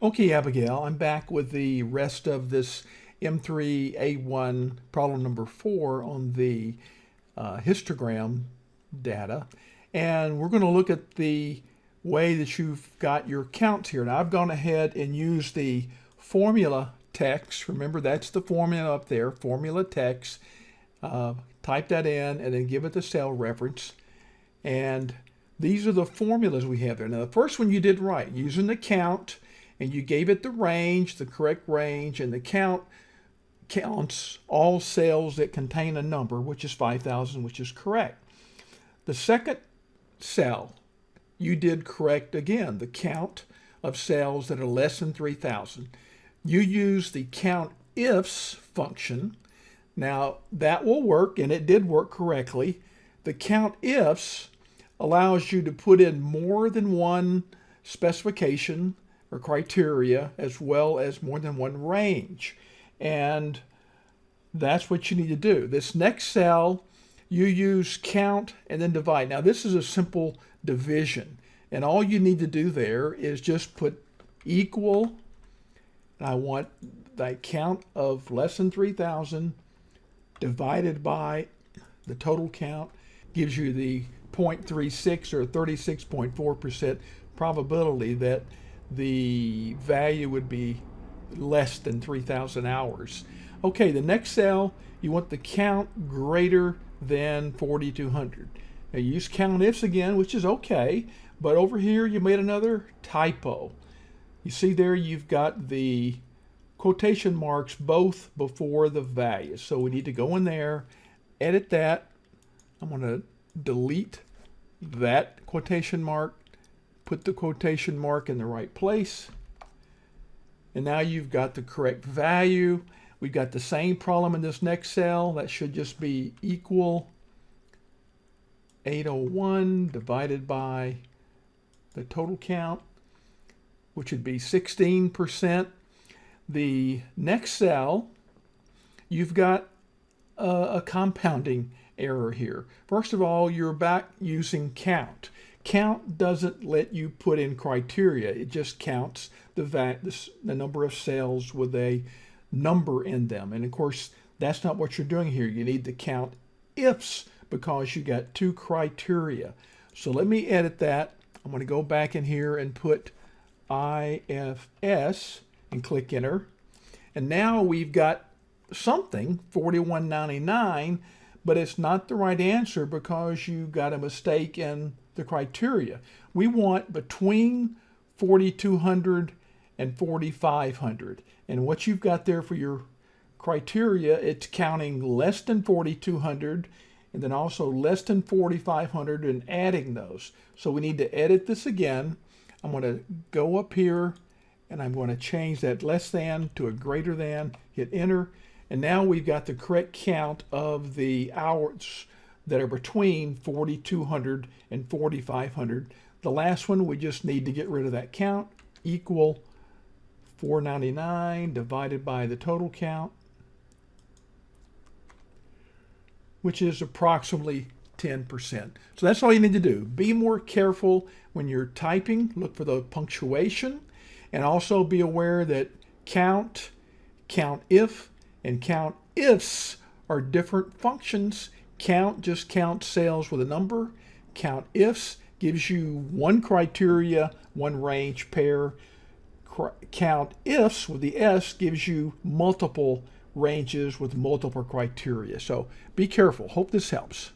Okay, Abigail, I'm back with the rest of this M3A1 problem number four on the uh, histogram data. And we're going to look at the way that you've got your counts here. Now I've gone ahead and used the formula text. Remember that's the formula up there, formula text. Uh, type that in and then give it the cell reference. And these are the formulas we have there. Now the first one you did right, using the count and you gave it the range, the correct range, and the count counts all cells that contain a number, which is 5,000, which is correct. The second cell, you did correct again, the count of cells that are less than 3,000. You use the count ifs function. Now that will work, and it did work correctly. The count ifs allows you to put in more than one specification or criteria as well as more than one range. And that's what you need to do. This next cell, you use count and then divide. Now this is a simple division. And all you need to do there is just put equal, and I want the count of less than 3,000 divided by the total count gives you the 0.36 or 36.4% probability that the value would be less than 3,000 hours. Okay, the next cell, you want the count greater than 4,200. Now you use count ifs again, which is okay, but over here you made another typo. You see there you've got the quotation marks both before the values. So we need to go in there, edit that. I'm going to delete that quotation mark put the quotation mark in the right place. And now you've got the correct value. We've got the same problem in this next cell. That should just be equal 801 divided by the total count, which would be 16%. The next cell, you've got a, a compounding error here. First of all, you're back using count. Count doesn't let you put in criteria. It just counts the, the, the number of cells with a number in them. And of course, that's not what you're doing here. You need to count ifs because you got two criteria. So let me edit that. I'm going to go back in here and put IFS and click enter. And now we've got something, 4199, but it's not the right answer because you got a mistake in the criteria. We want between 4,200 and 4,500. And what you've got there for your criteria, it's counting less than 4,200 and then also less than 4,500 and adding those. So we need to edit this again. I'm going to go up here and I'm going to change that less than to a greater than, hit enter, and now we've got the correct count of the hours that are between 4,200 and 4,500. The last one, we just need to get rid of that count, equal 499 divided by the total count, which is approximately 10%. So that's all you need to do. Be more careful when you're typing. Look for the punctuation and also be aware that count, count if, and count ifs are different functions. Count just counts sales with a number. Count ifs gives you one criteria, one range pair. Count ifs with the S gives you multiple ranges with multiple criteria. So be careful. Hope this helps.